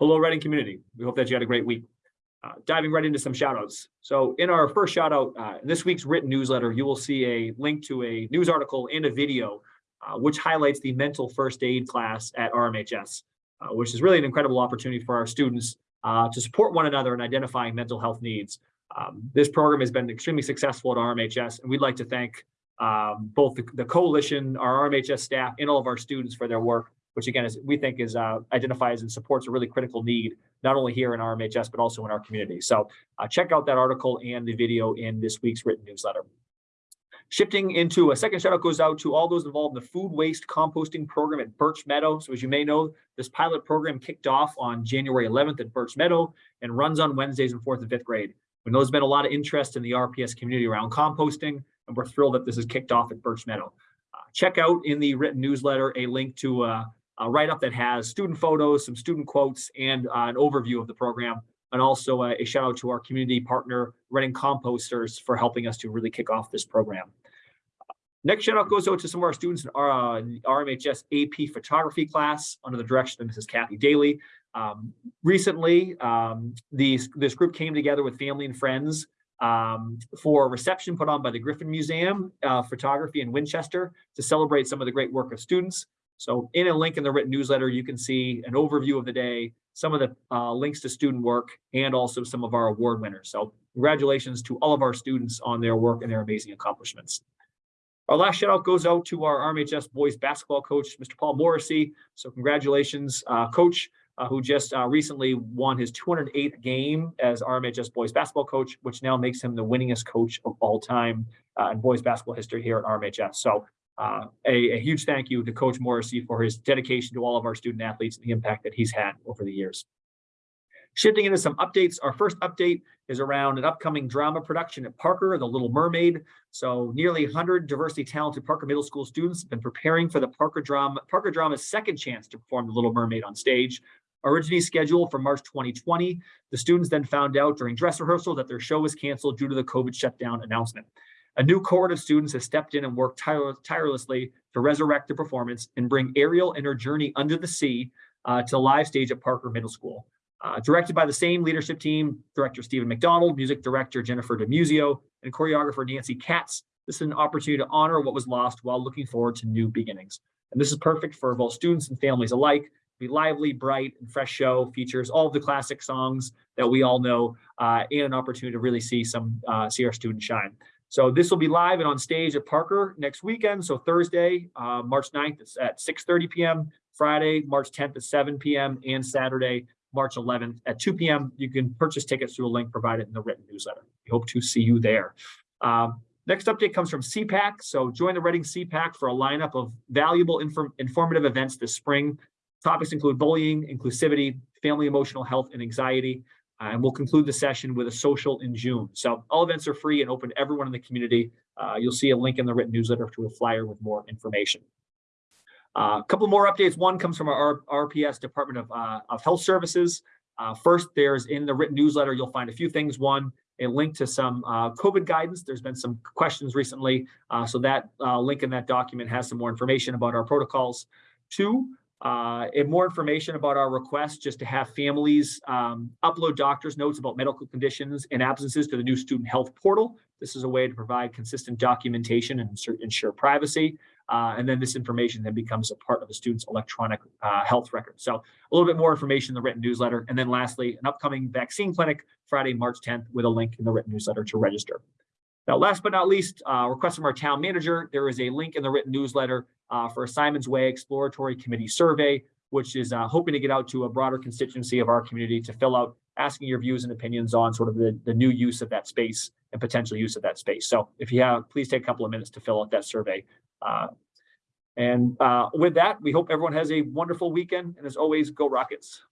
Hello, Reading community. We hope that you had a great week. Uh, diving right into some shout outs. So in our first shout out, uh, in this week's written newsletter, you will see a link to a news article and a video, uh, which highlights the mental first aid class at RMHS, uh, which is really an incredible opportunity for our students uh, to support one another in identifying mental health needs. Um, this program has been extremely successful at RMHS, and we'd like to thank um, both the, the coalition, our RMHS staff, and all of our students for their work which again is we think is uh, identifies and supports a really critical need, not only here in RMHS, but also in our community. So uh, check out that article and the video in this week's written newsletter. Shifting into a second shout out goes out to all those involved in the food waste composting program at Birch Meadow. So as you may know, this pilot program kicked off on January 11th at Birch Meadow and runs on Wednesdays in fourth and fifth grade. We know there's been a lot of interest in the RPS community around composting, and we're thrilled that this is kicked off at Birch Meadow. Uh, check out in the written newsletter a link to uh, a write-up that has student photos, some student quotes, and uh, an overview of the program. And also uh, a shout out to our community partner, Reading Composters, for helping us to really kick off this program. Next shout out goes out to some of our students in our uh, RMHS AP photography class under the direction of Mrs. Kathy Daly. Um, recently, um, these, this group came together with family and friends um, for a reception put on by the Griffin Museum uh, Photography in Winchester to celebrate some of the great work of students. So in a link in the written newsletter, you can see an overview of the day, some of the uh, links to student work, and also some of our award winners. So congratulations to all of our students on their work and their amazing accomplishments. Our last shout out goes out to our RMHS boys basketball coach, Mr. Paul Morrissey. So congratulations, uh, coach, uh, who just uh, recently won his 208th game as RMHS boys basketball coach, which now makes him the winningest coach of all time uh, in boys basketball history here at RMHS. So uh, a, a, huge thank you to Coach Morrissey for his dedication to all of our student athletes and the impact that he's had over the years. Shifting into some updates, our first update is around an upcoming drama production at Parker, The Little Mermaid. So nearly 100 diversity talented Parker Middle School students have been preparing for the Parker Drama, Parker Drama's second chance to perform The Little Mermaid on stage. Originally scheduled for March 2020, the students then found out during dress rehearsal that their show was canceled due to the COVID shutdown announcement. A new cohort of students has stepped in and worked tire tirelessly to resurrect the performance and bring Ariel and her journey under the sea uh, to live stage at Parker Middle School. Uh, directed by the same leadership team, director Stephen McDonald, music director Jennifer DeMusio, and choreographer Nancy Katz. This is an opportunity to honor what was lost while looking forward to new beginnings. And this is perfect for both students and families alike. Be lively, bright, and fresh show features all of the classic songs that we all know, uh, and an opportunity to really see some uh, see our students shine. So this will be live and on stage at Parker next weekend. So Thursday, uh, March 9th at 6.30 p.m., Friday, March 10th at 7 p.m., and Saturday, March 11th at 2 p.m. You can purchase tickets through a link provided in the written newsletter. We hope to see you there. Um, next update comes from SEPAC. So join the Reading SEPAC for a lineup of valuable inform informative events this spring. Topics include bullying, inclusivity, family emotional health, and anxiety. Uh, and we'll conclude the session with a social in June. So all events are free and open to everyone in the community. Uh, you'll see a link in the written newsletter to a flyer with more information. Uh, a couple more updates. One comes from our RPS Department of, uh, of Health Services. Uh, first, there's in the written newsletter, you'll find a few things. One, a link to some uh, COVID guidance. There's been some questions recently. so that link in that document has some more information about our protocols. Two, uh, and more information about our request just to have families um, upload doctor's notes about medical conditions and absences to the new student health portal. This is a way to provide consistent documentation and ensure privacy. Uh, and then this information then becomes a part of the student's electronic uh, health record. So a little bit more information in the written newsletter. And then lastly, an upcoming vaccine clinic Friday, March 10th with a link in the written newsletter to register. Now, last but not least, uh, request from our town manager, there is a link in the written newsletter uh, for a Symonds Way Exploratory Committee Survey, which is uh, hoping to get out to a broader constituency of our community to fill out asking your views and opinions on sort of the, the new use of that space and potential use of that space. So if you have, please take a couple of minutes to fill out that survey. Uh, and uh, with that, we hope everyone has a wonderful weekend. And as always, go Rockets.